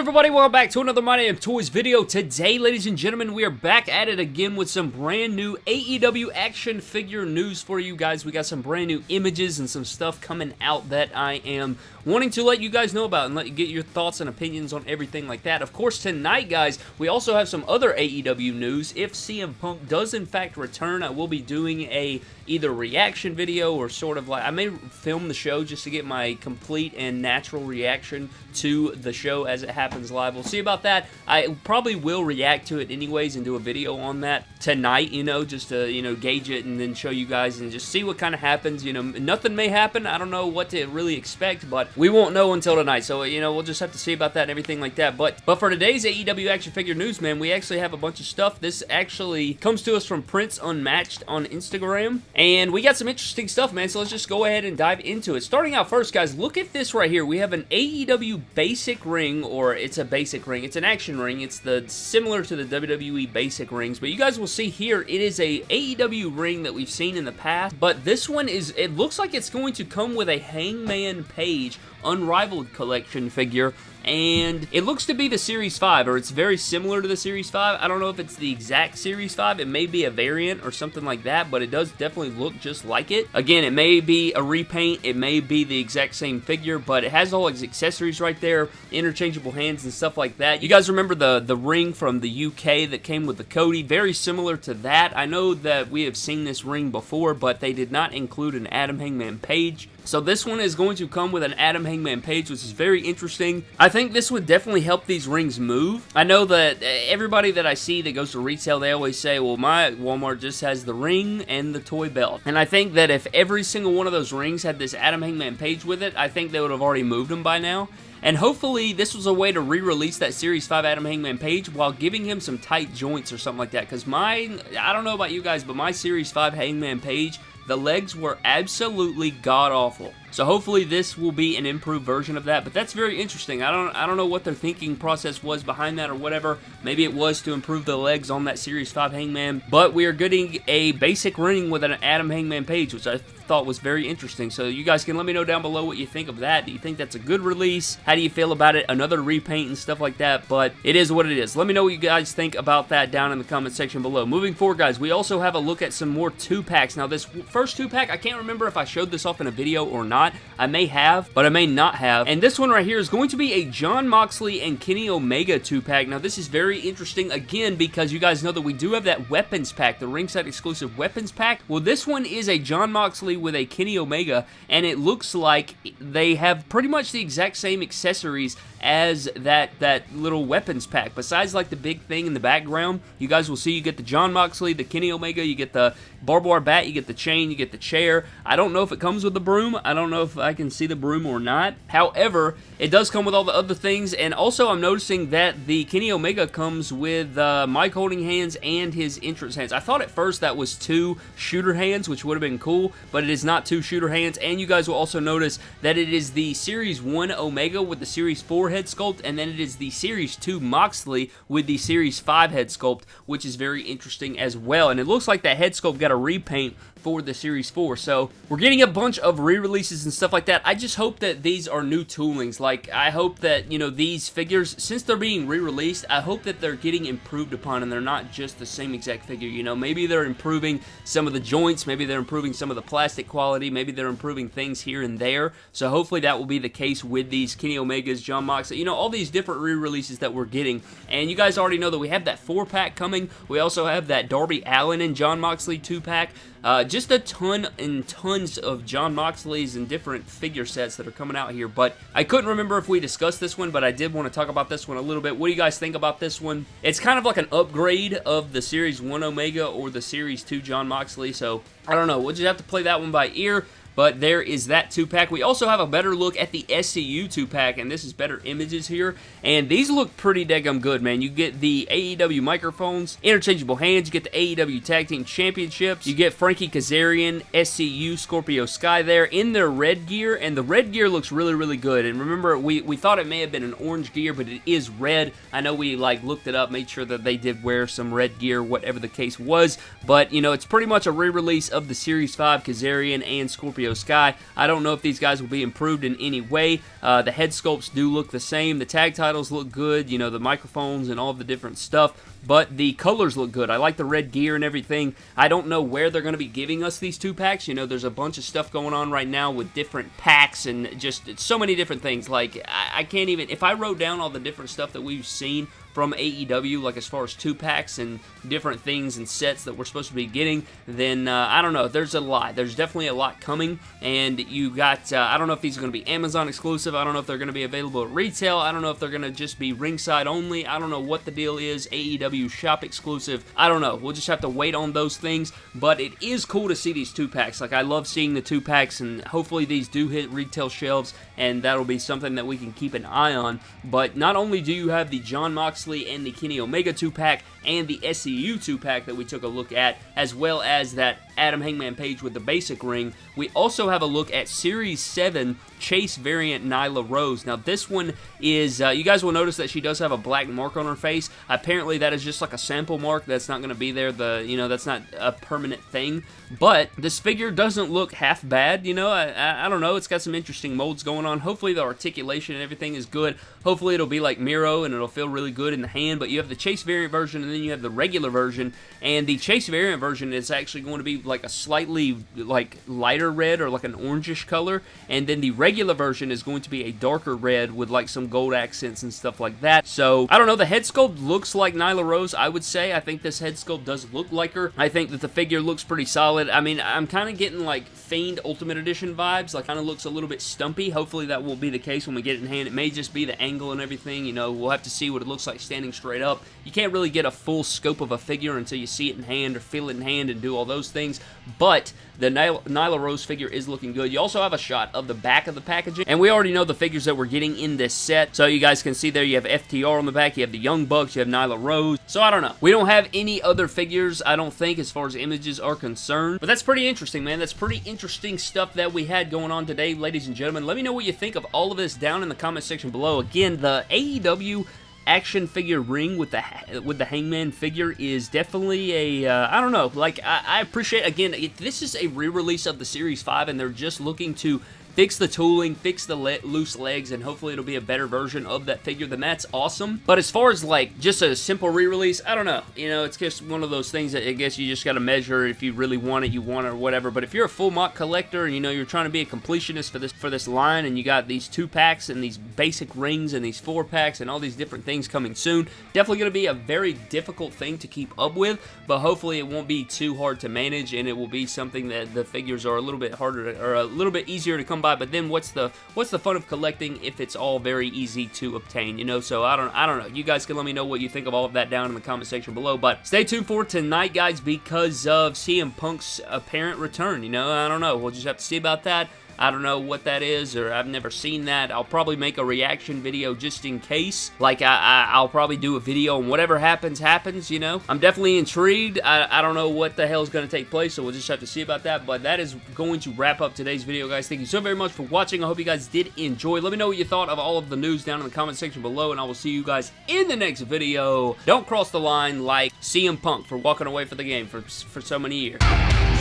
everybody? Welcome back to another My Damn Toys video. Today, ladies and gentlemen, we are back at it again with some brand new AEW action figure news for you guys. We got some brand new images and some stuff coming out that I am wanting to let you guys know about and let you get your thoughts and opinions on everything like that. Of course, tonight, guys, we also have some other AEW news. If CM Punk does in fact return, I will be doing a either reaction video or sort of like I may film the show just to get my complete and natural reaction to the show as it happens live. We'll see about that. I probably will react to it anyways and do a video on that tonight, you know, just to, you know, gauge it and then show you guys and just see what kind of happens. You know, nothing may happen. I don't know what to really expect, but we won't know until tonight. So, you know, we'll just have to see about that and everything like that. But, but for today's AEW action figure news, man, we actually have a bunch of stuff. This actually comes to us from Prince Unmatched on Instagram. And we got some interesting stuff, man. So let's just go ahead and dive into it. Starting out first, guys, look at this right here. We have an AEW basic ring, or it's a basic ring. It's an action ring. It's the similar to the WWE basic rings. But you guys will see here, it is a AEW ring that we've seen in the past. But this one is, it looks like it's going to come with a Hangman Page Unrivaled Collection figure and it looks to be the Series 5, or it's very similar to the Series 5. I don't know if it's the exact Series 5. It may be a variant or something like that, but it does definitely look just like it. Again, it may be a repaint. It may be the exact same figure, but it has all its accessories right there, interchangeable hands and stuff like that. You guys remember the, the ring from the UK that came with the Cody? Very similar to that. I know that we have seen this ring before, but they did not include an Adam Hangman Page. So this one is going to come with an Adam Hangman Page, which is very interesting. I think this would definitely help these rings move. I know that uh, everybody that I see that goes to retail, they always say, well, my Walmart just has the ring and the toy belt. And I think that if every single one of those rings had this Adam Hangman Page with it, I think they would have already moved them by now. And hopefully this was a way to re-release that Series 5 Adam Hangman Page while giving him some tight joints or something like that. Because my, I don't know about you guys, but my Series 5 Hangman Page the legs were absolutely god-awful. So hopefully this will be an improved version of that, but that's very interesting. I don't I don't know what their thinking process was behind that or whatever. Maybe it was to improve the legs on that Series 5 Hangman, but we are getting a basic ring with an Adam Hangman Page, which I thought was very interesting. So you guys can let me know down below what you think of that. Do you think that's a good release? How do you feel about it? Another repaint and stuff like that, but it is what it is. Let me know what you guys think about that down in the comment section below. Moving forward, guys, we also have a look at some more two-packs. Now, this first two-pack, I can't remember if I showed this off in a video or not. I may have, but I may not have. And this one right here is going to be a Jon Moxley and Kenny Omega two-pack. Now, this is very interesting, again, because you guys know that we do have that weapons pack, the ringside exclusive weapons pack. Well, this one is a Jon Moxley with a Kenny Omega, and it looks like they have pretty much the exact same accessories as that that little weapons pack. Besides like the big thing in the background, you guys will see you get the Jon Moxley, the Kenny Omega, you get the barbed wire bat, you get the chain, you get the chair. I don't know if it comes with the broom. I don't know if I can see the broom or not. However, it does come with all the other things, and also I'm noticing that the Kenny Omega comes with uh, mic holding hands and his entrance hands. I thought at first that was two shooter hands, which would have been cool, but it is not two shooter hands, and you guys will also notice that it is the Series 1 Omega with the Series 4 head sculpt, and then it is the Series 2 Moxley with the Series 5 head sculpt, which is very interesting as well, and it looks like that head sculpt got a repaint for the Series 4. So we're getting a bunch of re-releases and stuff like that. I just hope that these are new toolings. Like, I hope that, you know, these figures, since they're being re-released, I hope that they're getting improved upon and they're not just the same exact figure. You know, maybe they're improving some of the joints, maybe they're improving some of the plastic quality, maybe they're improving things here and there. So hopefully that will be the case with these Kenny Omegas, Jon Moxley, you know, all these different re-releases that we're getting. And you guys already know that we have that 4-pack coming. We also have that Darby Allin and Jon Moxley 2-pack. Uh, just a ton and tons of Jon Moxley's and different figure sets that are coming out here, but I couldn't remember if we discussed this one, but I did want to talk about this one a little bit. What do you guys think about this one? It's kind of like an upgrade of the Series 1 Omega or the Series 2 Jon Moxley, so I don't know. We'll just have to play that one by ear. But there is that 2-pack. We also have a better look at the SCU 2-pack, and this is better images here. And these look pretty daggum good, man. You get the AEW microphones, interchangeable hands, you get the AEW Tag Team Championships, you get Frankie Kazarian, SCU, Scorpio Sky there in their red gear, and the red gear looks really, really good. And remember, we, we thought it may have been an orange gear, but it is red. I know we, like, looked it up, made sure that they did wear some red gear, whatever the case was. But, you know, it's pretty much a re-release of the Series 5 Kazarian and Scorpio Scorpio Sky. I don't know if these guys will be improved in any way. Uh, the head sculpts do look the same. The tag titles look good, you know, the microphones and all the different stuff but the colors look good. I like the red gear and everything. I don't know where they're going to be giving us these two packs. You know, there's a bunch of stuff going on right now with different packs and just so many different things. Like, I, I can't even, if I wrote down all the different stuff that we've seen from AEW, like as far as two packs and different things and sets that we're supposed to be getting, then uh, I don't know. There's a lot. There's definitely a lot coming, and you got. Uh, I don't know if these are going to be Amazon exclusive. I don't know if they're going to be available at retail. I don't know if they're going to just be ringside only. I don't know what the deal is. AEW shop exclusive. I don't know. We'll just have to wait on those things. But it is cool to see these two packs. Like I love seeing the two packs, and hopefully these do hit retail shelves, and that'll be something that we can keep an eye on. But not only do you have the Jon Moxley and the Kenny Omega 2-pack and the SCU 2-pack that we took a look at, as well as that Adam Hangman Page with the basic ring. We also have a look at Series 7 Chase variant Nyla Rose. Now this one is, uh, you guys will notice that she does have a black mark on her face. Apparently that is just like a sample mark that's not going to be there. The You know, that's not a permanent thing. But this figure doesn't look half bad, you know. I, I, I don't know. It's got some interesting molds going on. Hopefully the articulation and everything is good. Hopefully it'll be like Miro and it'll feel really good in the hand. But you have the Chase variant version and then you have the regular version. And the Chase variant version is actually going to be like a slightly like lighter red or like an orangish color. And then the regular version is going to be a darker red with like some gold accents and stuff like that. So, I don't know. The head sculpt looks like Nyla Rose, I would say. I think this head sculpt does look like her. I think that the figure looks pretty solid. I mean, I'm kind of getting like Fiend Ultimate Edition vibes. Like, kind of looks a little bit stumpy. Hopefully that won't be the case when we get it in hand. It may just be the angle and everything. You know, we'll have to see what it looks like standing straight up. You can't really get a full scope of a figure until you see it in hand or feel it in hand and do all those things. But the Nyla, Nyla Rose figure is looking good. You also have a shot of the back of the packaging. And we already know the figures that we're getting in this set. So you guys can see there you have FTR on the back. You have the Young Bucks. You have Nyla Rose. So I don't know. We don't have any other figures, I don't think, as far as images are concerned. But that's pretty interesting, man. That's pretty interesting stuff that we had going on today, ladies and gentlemen. Let me know what you think of all of this down in the comment section below. Again, the AEW action figure ring with the with the Hangman figure is definitely a uh, I don't know like I, I appreciate again this is a re-release of the Series 5 and they're just looking to fix the tooling, fix the le loose legs, and hopefully it'll be a better version of that figure, then that's awesome. But as far as like just a simple re-release, I don't know. You know, it's just one of those things that I guess you just got to measure if you really want it, you want it or whatever. But if you're a full MOC collector and you know you're trying to be a completionist for this for this line and you got these two packs and these basic rings and these four packs and all these different things coming soon, definitely going to be a very difficult thing to keep up with, but hopefully it won't be too hard to manage and it will be something that the figures are a little bit harder to, or a little bit easier to come by, but then what's the what's the fun of collecting if it's all very easy to obtain, you know? So I don't I don't know. You guys can let me know what you think of all of that down in the comment section below, but stay tuned for tonight, guys, because of CM Punk's apparent return, you know? I don't know. We'll just have to see about that. I don't know what that is, or I've never seen that. I'll probably make a reaction video just in case. Like, I, I, will probably do a video and whatever happens, happens, you know? I'm definitely intrigued. I, I don't know what the hell is going to take place, so we'll just have to see about that. But that is going to wrap up today's video, guys. Thank you so very much for watching. I hope you guys did enjoy. Let me know what you thought of all of the news down in the comment section below, and I will see you guys in the next video. Don't cross the line like CM Punk for walking away for the game for, for so many years.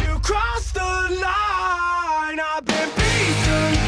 You crossed the line, Broken down